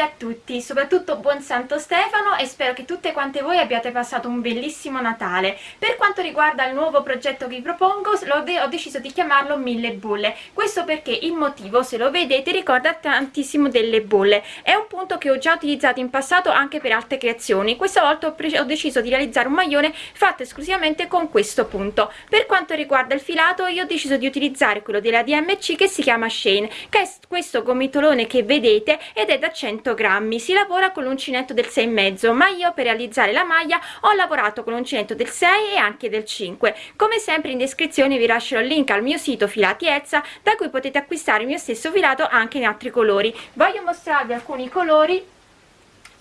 A tutti, soprattutto buon Santo Stefano e spero che tutte quante voi abbiate passato un bellissimo Natale. Per quanto riguarda il nuovo progetto che vi propongo, ho deciso di chiamarlo Mille Bolle. Questo perché il motivo, se lo vedete, ricorda tantissimo delle bolle. È un punto che ho già utilizzato in passato anche per altre creazioni. Questa volta ho, ho deciso di realizzare un maglione fatto esclusivamente con questo punto. Per quanto riguarda il filato, io ho deciso di utilizzare quello della DMC che si chiama Shane, che è questo gomitolone che vedete ed è da 100 grammi. Si lavora con l'uncinetto del 6 mezzo ma io per realizzare la maglia ho lavorato con l'uncinetto del 6 e anche del 5 come sempre in descrizione vi lascerò il link al mio sito filati Ezza da cui potete acquistare il mio stesso filato anche in altri colori. Voglio mostrarvi alcuni colori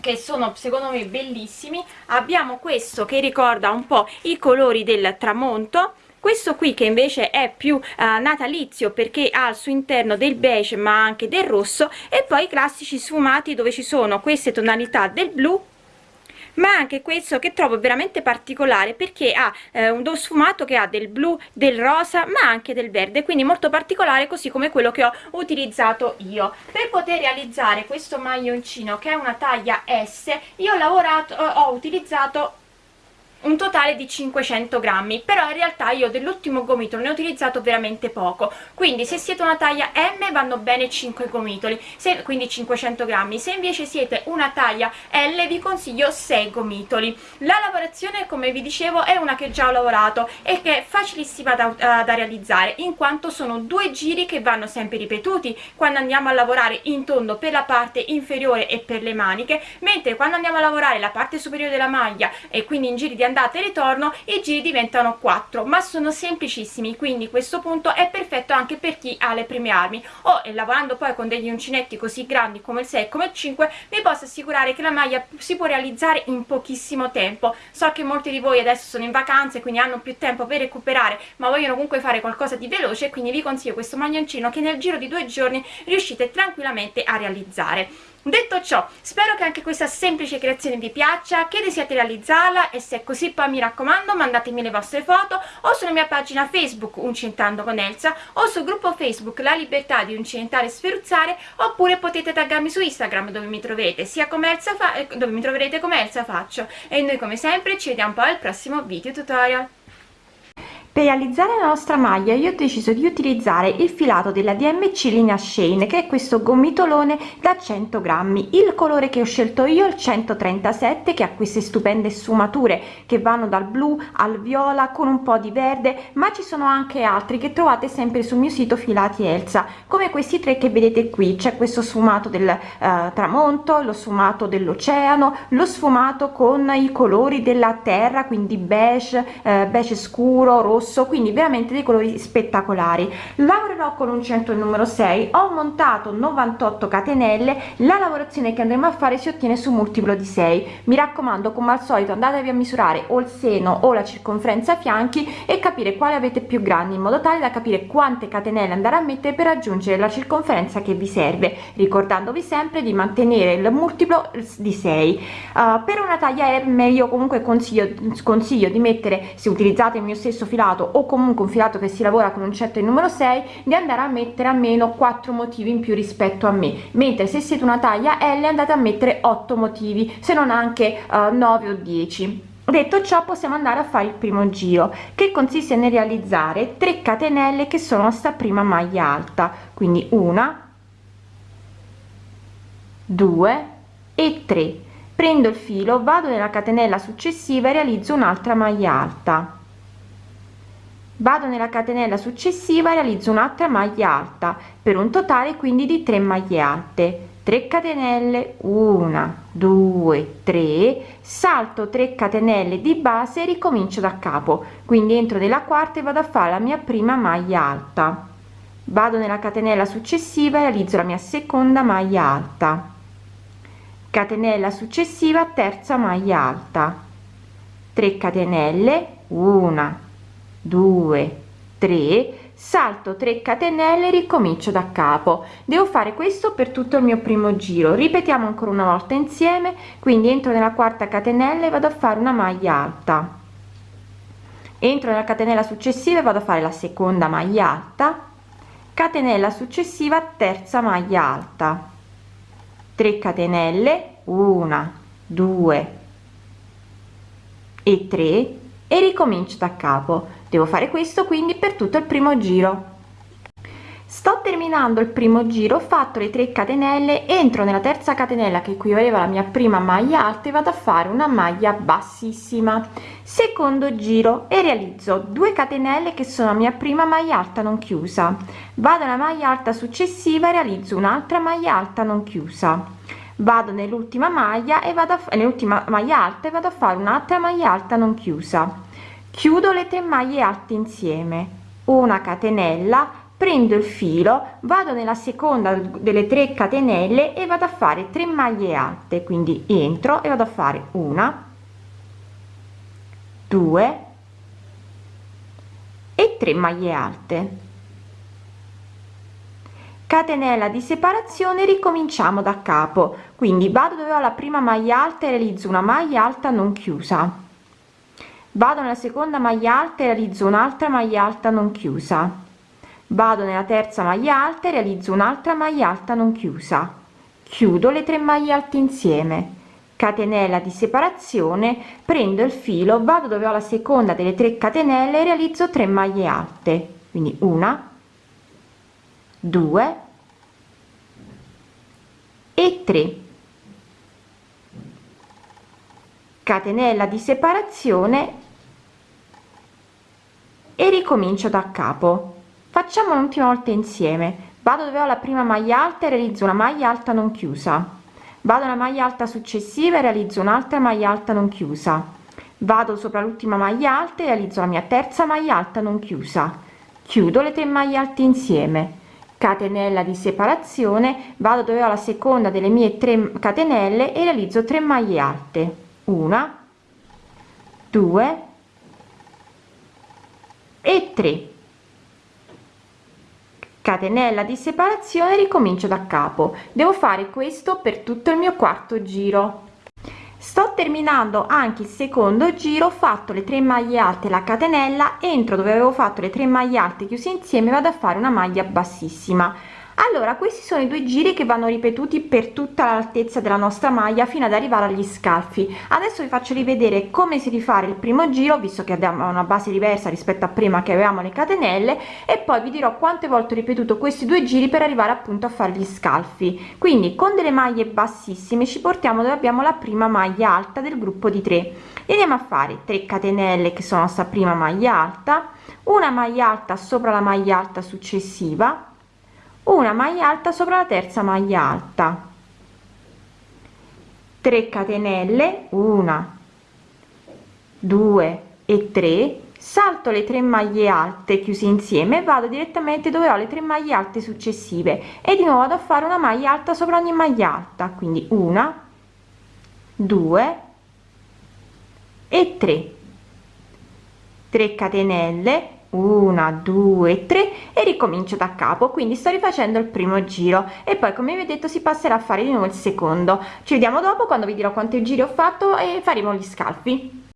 che sono secondo me bellissimi. Abbiamo questo che ricorda un po i colori del tramonto questo qui che invece è più uh, natalizio perché ha al suo interno del beige ma anche del rosso e poi i classici sfumati dove ci sono queste tonalità del blu ma anche questo che trovo veramente particolare perché ha eh, uno sfumato che ha del blu del rosa ma anche del verde quindi molto particolare così come quello che ho utilizzato io. Per poter realizzare questo maglioncino che è una taglia S io ho lavorato ho utilizzato un totale di 500 grammi però in realtà io dell'ultimo gomitolo ne ho utilizzato veramente poco. Quindi se siete una taglia M vanno bene 5 gomitoli se, quindi 500 grammi. Se invece siete una taglia L vi consiglio 6 gomitoli. La lavorazione come vi dicevo è una che già ho lavorato e che è facilissima da, uh, da realizzare in quanto sono due giri che vanno sempre ripetuti. Quando andiamo a lavorare in tondo per la parte inferiore e per le maniche mentre quando andiamo a lavorare la parte superiore della maglia e quindi in giri di andata e ritorno i giri diventano 4 ma sono semplicissimi quindi questo punto è perfetto anche per chi ha le prime armi. O e lavorando poi con degli uncinetti così grandi come il 6 e come il 5 vi posso assicurare che la maglia si può realizzare in pochissimo tempo. So che molti di voi adesso sono in vacanze quindi hanno più tempo per recuperare ma vogliono comunque fare qualcosa di veloce quindi vi consiglio questo maglioncino che nel giro di due giorni riuscite tranquillamente a realizzare detto ciò spero che anche questa semplice creazione vi piaccia che desiate realizzarla e se è così poi mi raccomando mandatemi le vostre foto o sulla mia pagina facebook uncintando con Elsa o sul gruppo facebook la libertà di uncintare e sferuzzare oppure potete taggarmi su instagram dove mi troverete sia come Elsa eh, dove mi troverete come Elsa faccio. E noi come sempre ci vediamo poi al prossimo video tutorial per realizzare la nostra maglia io ho deciso di utilizzare il filato della DMC linea Shane che è questo gomitolone da 100 grammi. Il colore che ho scelto io è il 137 che ha queste stupende sfumature che vanno dal blu al viola con un po di verde ma ci sono anche altri che trovate sempre sul mio sito filati Elsa. Come questi tre che vedete qui c'è questo sfumato del eh, tramonto lo sfumato dell'oceano lo sfumato con i colori della terra quindi beige eh, beige scuro rosso rosso quindi veramente dei colori spettacolari. Lavorerò con un centro numero 6 ho montato 98 catenelle la lavorazione che andremo a fare si ottiene su multiplo di 6 mi raccomando come al solito andatevi a misurare o il seno o la circonferenza fianchi e capire quale avete più grandi in modo tale da capire quante catenelle andare a mettere per raggiungere la circonferenza che vi serve ricordandovi sempre di mantenere il multiplo di 6 uh, eh, per una taglia M io comunque consiglio consiglio di mettere se utilizzate il mio stesso filato filato o comunque un filato che si lavora con un certo il numero 6 di andare a mettere almeno 4 motivi in più rispetto a me. Mentre se siete una taglia L andate a mettere 8 motivi se non anche uh, eh, 9 o 10 detto ciò possiamo andare a fare il primo giro che consiste nel realizzare 3 catenelle che sono sta prima maglia alta. Quindi una 2 e 3 prendo il filo vado nella catenella successiva e realizzo un'altra maglia alta vado nella catenella successiva realizzo un'altra maglia alta per un totale quindi di 3 maglie alte. 3 catenelle 1 2 3 salto 3 catenelle di base e ricomincio da capo. Quindi entro nella quarta e vado a fare la mia prima maglia alta. Vado nella catenella successiva e realizzo la mia seconda maglia alta. Catenella successiva terza maglia alta. 3 catenelle 1 2 3 salto 3 catenelle ricomincio da capo. Devo fare questo per tutto il mio primo giro. Ripetiamo ancora una volta insieme quindi entro nella quarta catenella e vado a fare una maglia alta. Entro nella catenella successiva e vado a fare la seconda maglia alta. Catenella successiva terza maglia alta. 3 catenelle 1 2 e 3 e ricomincio da capo devo fare questo quindi per tutto il primo giro. Sto terminando il primo giro ho fatto le 3 catenelle entro nella terza catenella che equivaleva alla mia prima maglia alta e vado a fare una maglia bassissima. Secondo giro e realizzo 2 catenelle che sono la mia prima maglia alta non chiusa. Vado alla maglia alta successiva e realizzo un'altra maglia alta non chiusa. Vado nell'ultima maglia e vado nell'ultima maglia alta e vado a fare un'altra maglia alta non chiusa chiudo le tre maglie alte insieme. Una catenella prendo il filo vado nella seconda delle 3 catenelle e vado a fare 3 maglie alte. Quindi entro e vado a fare una 2 e 3 maglie alte. Catenella di separazione ricominciamo da capo. Quindi vado dove ho la prima maglia alta e realizzo una maglia alta non chiusa vado nella seconda maglia alta e realizzo un'altra maglia alta non chiusa. Vado nella terza maglia alta e realizzo un'altra maglia alta non chiusa. Chiudo le tre maglie alte insieme. Catenella di separazione prendo il filo vado dove ho la seconda delle 3 catenelle realizzo 3 maglie alte. Quindi una due e 3 catenella di separazione e ricomincio da capo. Facciamo un'ultima volta insieme. Vado dove ho la prima maglia alta e realizzo una maglia alta non chiusa. Vado alla maglia alta successiva e realizzo un'altra maglia alta non chiusa. Vado sopra l'ultima maglia alta e realizzo la mia terza maglia alta non chiusa. Chiudo le tre maglie alte insieme. Catenella di separazione. Vado dove ho la seconda delle mie 3 catenelle e realizzo 3 maglie alte. Una 2 e 3 catenella di separazione ricomincio da capo. Devo fare questo per tutto il mio quarto giro. Sto terminando anche il secondo giro fatto le 3 maglie alte la catenella entro dove avevo fatto le 3 maglie alte chiuse insieme vado a fare una maglia bassissima allora questi sono i due giri che vanno ripetuti per tutta l'altezza della nostra maglia fino ad arrivare agli scalfi. Adesso vi faccio rivedere come si rifare il primo giro visto che abbiamo una base diversa rispetto a prima che avevamo le catenelle e poi vi dirò quante volte ho ripetuto questi due giri per arrivare appunto a fare gli scalfi. Quindi con delle maglie bassissime ci portiamo dove abbiamo la prima maglia alta del gruppo di 3 e andiamo a fare 3 catenelle che sono sta prima maglia alta una maglia alta sopra la maglia alta successiva una maglia alta sopra la terza maglia alta. 3 catenelle una. 2 e 3 salto le 3 maglie alte chiuse insieme vado direttamente dove ho le 3 maglie alte successive. E di nuovo vado a fare una maglia alta sopra ogni maglia alta. Quindi una 2 e 3 3 catenelle una due tre e ricomincio da capo. Quindi sto rifacendo il primo giro e poi come vi ho detto si passerà a fare di nuovo il secondo. Ci vediamo dopo quando vi dirò quanti giri ho fatto e faremo gli scalfi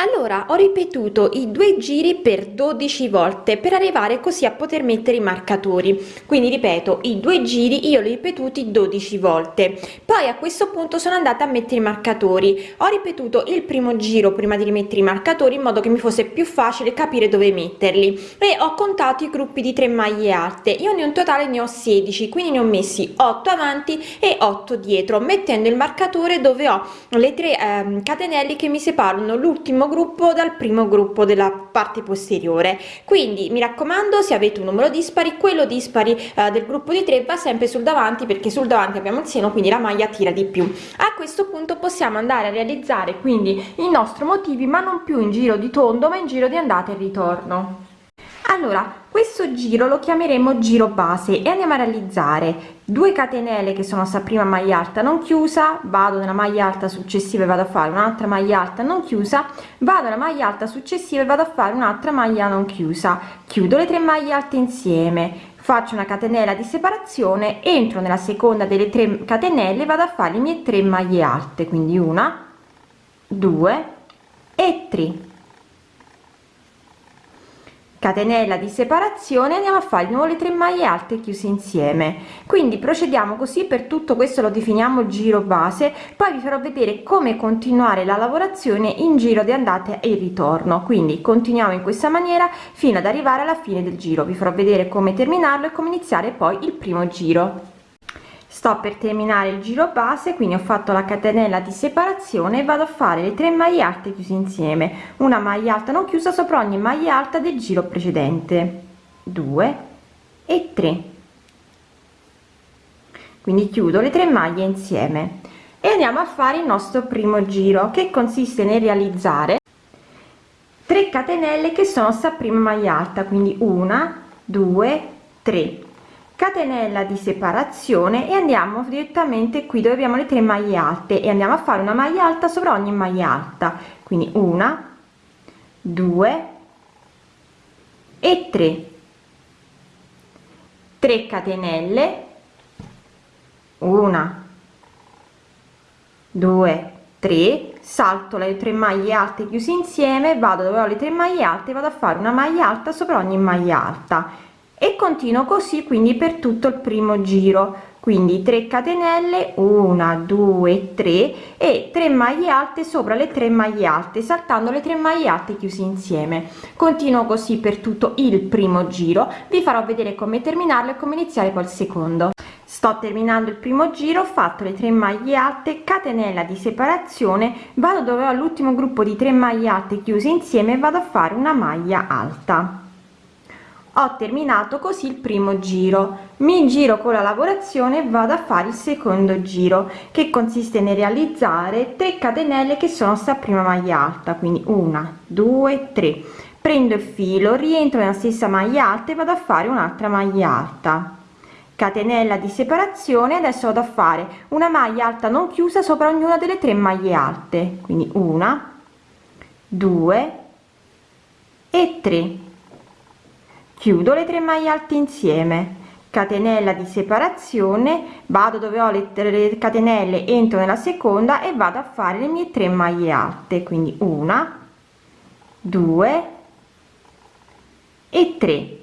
allora ho ripetuto i due giri per 12 volte per arrivare così a poter mettere i marcatori. Quindi ripeto i due giri io li ho ripetuti 12 volte. Poi a questo punto sono andata a mettere i marcatori. Ho ripetuto il primo giro prima di rimettere i marcatori in modo che mi fosse più facile capire dove metterli. E ho contato i gruppi di 3 maglie alte. Io ne ho un totale ne ho 16 quindi ne ho messi 8 avanti e 8 dietro mettendo il marcatore dove ho le tre eh, catenelle che mi separano l'ultimo gruppo dal primo gruppo della parte posteriore. Quindi mi raccomando se avete un numero dispari quello dispari eh, del gruppo di 3 va sempre sul davanti perché sul davanti abbiamo il seno quindi la maglia tira di più. A questo punto possiamo andare a realizzare quindi i nostri motivi ma non più in giro di tondo ma in giro di andata e ritorno allora questo giro lo chiameremo giro base e andiamo a realizzare 2 catenelle che sono sta prima maglia alta non chiusa vado nella maglia alta successiva e vado a fare un'altra maglia alta non chiusa vado alla maglia alta successiva e vado a fare un'altra maglia non chiusa. Chiudo le tre maglie alte insieme faccio una catenella di separazione entro nella seconda delle tre catenelle vado a fare le mie tre maglie alte quindi una due e tre catenella di separazione andiamo a fare di nuovo le 3 maglie alte chiuse insieme. Quindi procediamo così per tutto questo lo definiamo giro base poi vi farò vedere come continuare la lavorazione in giro di andata e ritorno. Quindi continuiamo in questa maniera fino ad arrivare alla fine del giro. Vi farò vedere come terminarlo e come iniziare poi il primo giro sto per terminare il giro base quindi ho fatto la catenella di separazione e vado a fare le 3 maglie alte chiuse insieme. Una maglia alta non chiusa sopra ogni maglia alta del giro precedente. 2 e 3 quindi chiudo le tre maglie insieme. E andiamo a fare il nostro primo giro che consiste nel realizzare 3 catenelle che sono sta prima maglia alta. Quindi una due tre catenella di separazione e andiamo direttamente qui dove abbiamo le tre maglie alte e andiamo a fare una maglia alta sopra ogni maglia alta. Quindi una due e 3 3 catenelle una due tre. Salto le tre maglie alte chiuse insieme vado dove ho le tre maglie alte vado a fare una maglia alta sopra ogni maglia alta e continuo così quindi per tutto il primo giro. Quindi 3 catenelle 1 2 3 e 3 maglie alte sopra le 3 maglie alte saltando le 3 maglie alte chiuse insieme. Continuo così per tutto il primo giro. Vi farò vedere come terminarlo e come iniziare il secondo. Sto terminando il primo giro ho fatto le 3 maglie alte catenella di separazione vado dove ho l'ultimo gruppo di 3 maglie alte chiuse insieme vado a fare una maglia alta ho terminato così il primo giro. Mi giro con la lavorazione e vado a fare il secondo giro che consiste nel realizzare 3 catenelle che sono sta prima maglia alta quindi una due tre. Prendo il filo rientro nella stessa maglia alta e vado a fare un'altra maglia alta. Catenella di separazione adesso vado a fare una maglia alta non chiusa sopra ognuna delle tre maglie alte quindi una due e tre chiudo le tre maglie alte insieme. Catenella di separazione. Vado dove ho le, le catenelle entro nella seconda e vado a fare le mie tre maglie alte. Quindi una due e 3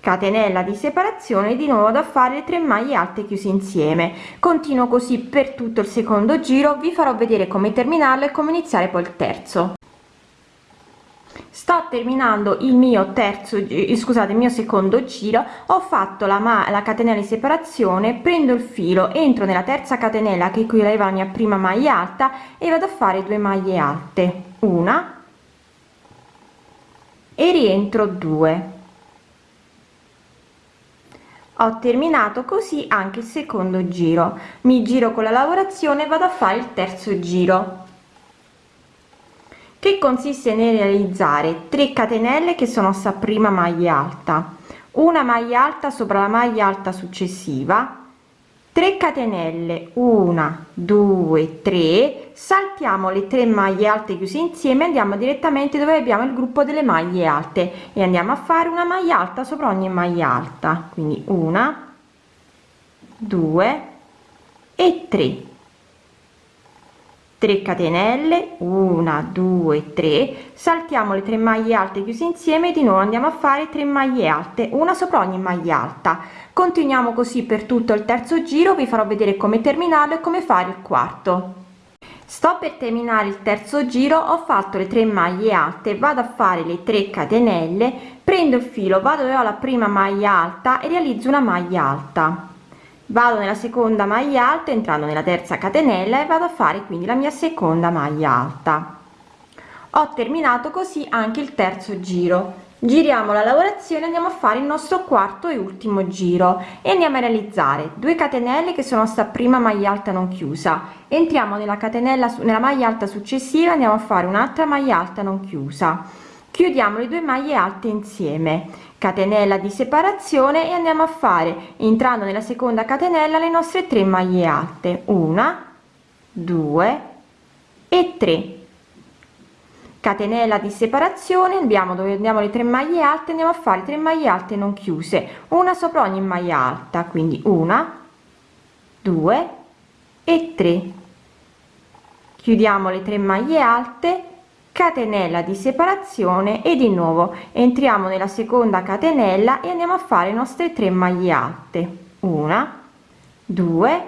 catenella di separazione di nuovo da fare le tre maglie alte chiuse insieme. Continuo così per tutto il secondo giro. Vi farò vedere come terminarlo e come iniziare poi il terzo sto terminando il mio terzo scusate il mio secondo giro ho fatto la, la catenella di separazione prendo il filo entro nella terza catenella che equivaleva la mia prima maglia alta e vado a fare due maglie alte. Una e rientro 2 ho terminato così anche il secondo giro. Mi giro con la lavorazione vado a fare il terzo giro che consiste nel realizzare 3 catenelle che sono sta prima maglia alta. Una maglia alta sopra la maglia alta successiva 3 catenelle 1 2 3 saltiamo le tre maglie alte chiuse insieme andiamo direttamente dove abbiamo il gruppo delle maglie alte e andiamo a fare una maglia alta sopra ogni maglia alta. Quindi una 2 e 3 3 catenelle 1 2 3 saltiamo le tre maglie alte chiuse insieme di nuovo andiamo a fare 3 maglie alte una sopra ogni maglia alta. Continuiamo così per tutto il terzo giro vi farò vedere come terminarlo e come fare il quarto. Sto per terminare il terzo giro ho fatto le tre maglie alte vado a fare le 3 catenelle prendo il filo vado dove ho la prima maglia alta e realizzo una maglia alta vado nella seconda maglia alta entrando nella terza catenella e vado a fare quindi la mia seconda maglia alta. Ho terminato così anche il terzo giro. Giriamo la lavorazione andiamo a fare il nostro quarto e ultimo giro. E andiamo a realizzare 2 catenelle che sono sta prima maglia alta non chiusa. Entriamo nella catenella nella maglia alta successiva andiamo a fare un'altra maglia alta non chiusa. Chiudiamo le due maglie alte insieme catenella di separazione e andiamo a fare entrando nella seconda catenella le nostre tre maglie alte. Una due e 3 catenella di separazione abbiamo dove andiamo le tre maglie alte andiamo a fare 3 maglie alte non chiuse. Una sopra ogni maglia alta quindi una due e 3 chiudiamo le tre maglie alte catenella di separazione e di nuovo. Entriamo nella seconda catenella e andiamo a fare le nostre 3 maglie alte. Una due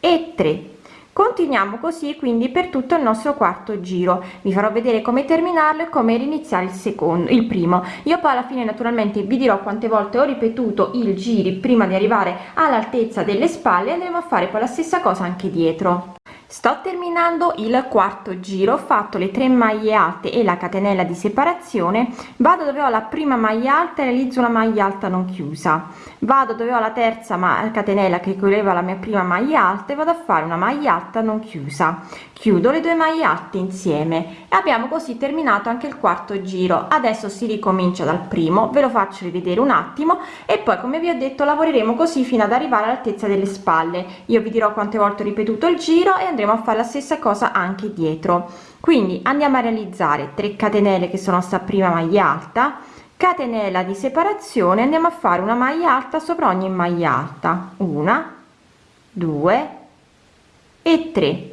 e tre. Continuiamo così quindi per tutto il nostro quarto giro. Vi farò vedere come terminarlo e come iniziare il secondo il primo. Io poi alla fine naturalmente vi dirò quante volte ho ripetuto il giri prima di arrivare all'altezza delle spalle andremo a fare poi la stessa cosa anche dietro sto terminando il quarto giro ho fatto le 3 maglie alte e la catenella di separazione. Vado dove ho la prima maglia alta e realizzo una maglia alta non chiusa vado dove ho la terza ma catenella che correva la mia prima maglia alta e vado a fare una maglia alta non chiusa. Chiudo le due maglie alte insieme e abbiamo così terminato anche il quarto giro. Adesso si ricomincia dal primo ve lo faccio rivedere un attimo e poi come vi ho detto lavoreremo così fino ad arrivare all'altezza delle spalle. Io vi dirò quante volte ho ripetuto il giro e andremo a fare la stessa cosa anche dietro. Quindi andiamo a realizzare 3 catenelle che sono sta prima maglia alta catenella di separazione andiamo a fare una maglia alta sopra ogni maglia alta. Una due e 3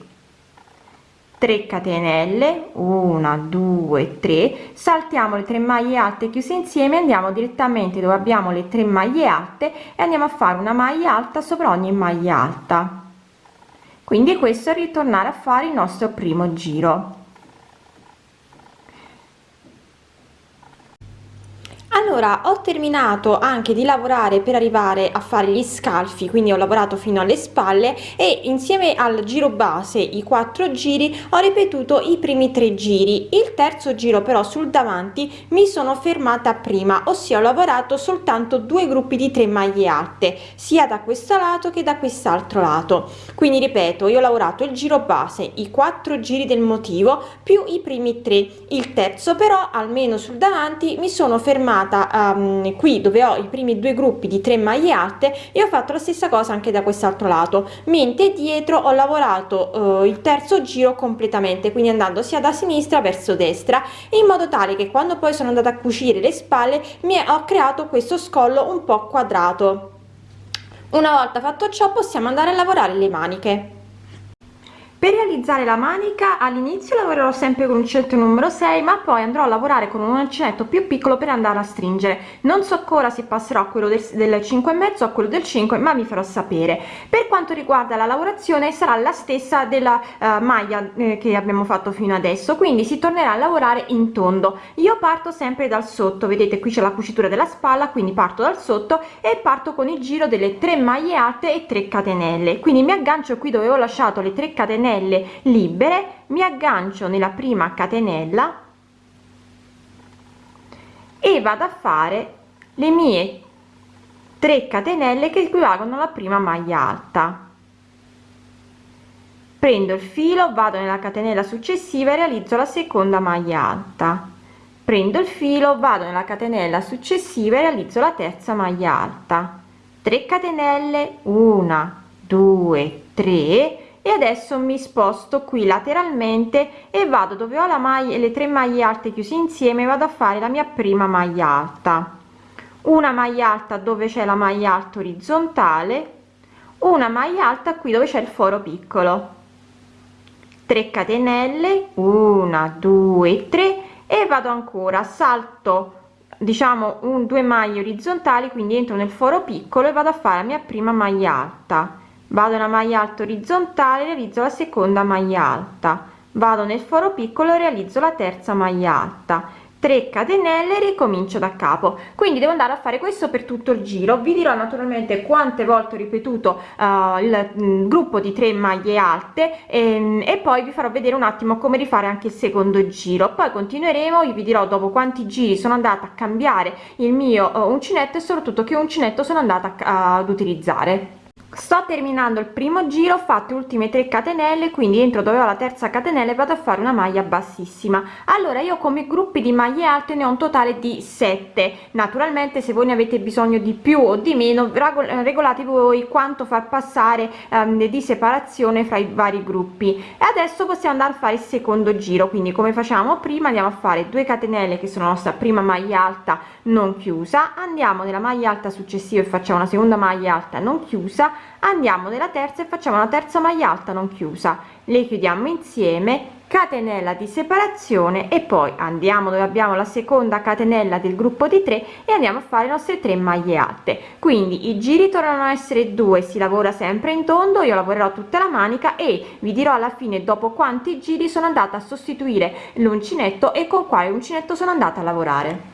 3 catenelle 1 2 3 saltiamo le 3 maglie alte chiuse insieme andiamo direttamente dove abbiamo le 3 maglie alte e andiamo a fare una maglia alta sopra ogni maglia alta. Quindi questo è ritornare a fare il nostro primo giro allora ho terminato anche di lavorare per arrivare a fare gli scalfi quindi ho lavorato fino alle spalle e insieme al giro base i quattro giri ho ripetuto i primi tre giri. Il terzo giro però sul davanti mi sono fermata prima ossia ho lavorato soltanto due gruppi di tre maglie alte sia da questo lato che da quest'altro lato. Quindi ripeto io ho lavorato il giro base i quattro giri del motivo più i primi tre. Il terzo però almeno sul davanti mi sono fermata um, qui dove ho i primi due gruppi di 3 maglie alte e ho fatto la stessa cosa anche da quest'altro lato. Mentre dietro ho lavorato uh, il terzo giro completamente quindi andando sia da sinistra verso destra in modo tale che quando poi sono andata a cucire le spalle mi ho creato questo scollo un po quadrato. Una volta fatto ciò possiamo andare a lavorare le maniche per realizzare la manica all'inizio lavorerò sempre con uncinetto numero 6 ma poi andrò a lavorare con un uncinetto più piccolo per andare a stringere. Non so ancora se passerò a quello del, del 5 e mezzo a quello del 5 ma vi farò sapere. Per quanto riguarda la lavorazione sarà la stessa della uh, maglia eh, che abbiamo fatto fino adesso quindi si tornerà a lavorare in tondo. Io parto sempre dal sotto vedete qui c'è la cucitura della spalla quindi parto dal sotto e parto con il giro delle 3 maglie alte e 3 catenelle. Quindi mi aggancio qui dove ho lasciato le 3 catenelle catenelle libere mi aggancio nella prima catenella e vado a fare le mie 3 catenelle che equivalgono alla prima maglia alta. Prendo il filo vado nella catenella successiva e realizzo la seconda maglia alta. Prendo il filo vado nella catenella successiva e realizzo la terza maglia alta. 3 catenelle 1 2 3 e adesso mi sposto qui lateralmente e vado dove ho la maglia le tre maglie alte chiuse insieme vado a fare la mia prima maglia alta. Una maglia alta dove c'è la maglia alta orizzontale una maglia alta qui dove c'è il foro piccolo. 3 catenelle 1 2 3 e vado ancora salto diciamo un due maglie orizzontali quindi entro nel foro piccolo e vado a fare la mia prima maglia alta vado una maglia alta orizzontale realizzo la seconda maglia alta. Vado nel foro piccolo realizzo la terza maglia alta. 3 catenelle ricomincio da capo. Quindi devo andare a fare questo per tutto il giro. Vi dirò naturalmente quante volte ho ripetuto uh, il mm, gruppo di 3 maglie alte e, ehm, e, poi vi farò vedere un attimo come rifare anche il secondo giro. Poi continueremo io vi dirò dopo quanti giri sono andata a cambiare il mio uh, uncinetto e soprattutto che uncinetto sono andata a, ad utilizzare sto terminando il primo giro ho fatto ultime 3 catenelle quindi entro dove ho la terza catenella vado a fare una maglia bassissima. Allora io come gruppi di maglie alte ne ho un totale di 7 naturalmente se voi ne avete bisogno di più o di meno regolate voi quanto far passare um, di separazione fra i vari gruppi. E adesso possiamo andare a fare il secondo giro. Quindi come facciamo prima andiamo a fare 2 catenelle che sono la nostra prima maglia alta non chiusa. Andiamo nella maglia alta successiva e facciamo una seconda maglia alta non chiusa andiamo nella terza e facciamo una terza maglia alta non chiusa. Le chiudiamo insieme catenella di separazione e poi andiamo dove abbiamo la seconda catenella del gruppo di 3 e andiamo a fare le nostre 3 maglie alte. Quindi i giri tornano a essere due si lavora sempre in tondo io lavorerò tutta la manica e vi dirò alla fine dopo quanti giri sono andata a sostituire l'uncinetto e con quale uncinetto sono andata a lavorare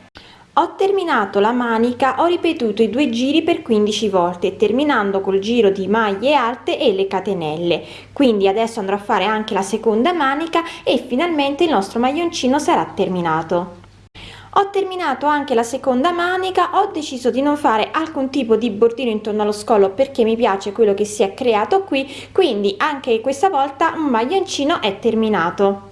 ho terminato la manica ho ripetuto i due giri per 15 volte terminando col giro di maglie alte e le catenelle. Quindi adesso andrò a fare anche la seconda manica e finalmente il nostro maglioncino sarà terminato. Ho terminato anche la seconda manica ho deciso di non fare alcun tipo di bordino intorno allo scollo perché mi piace quello che si è creato qui quindi anche questa volta un maglioncino è terminato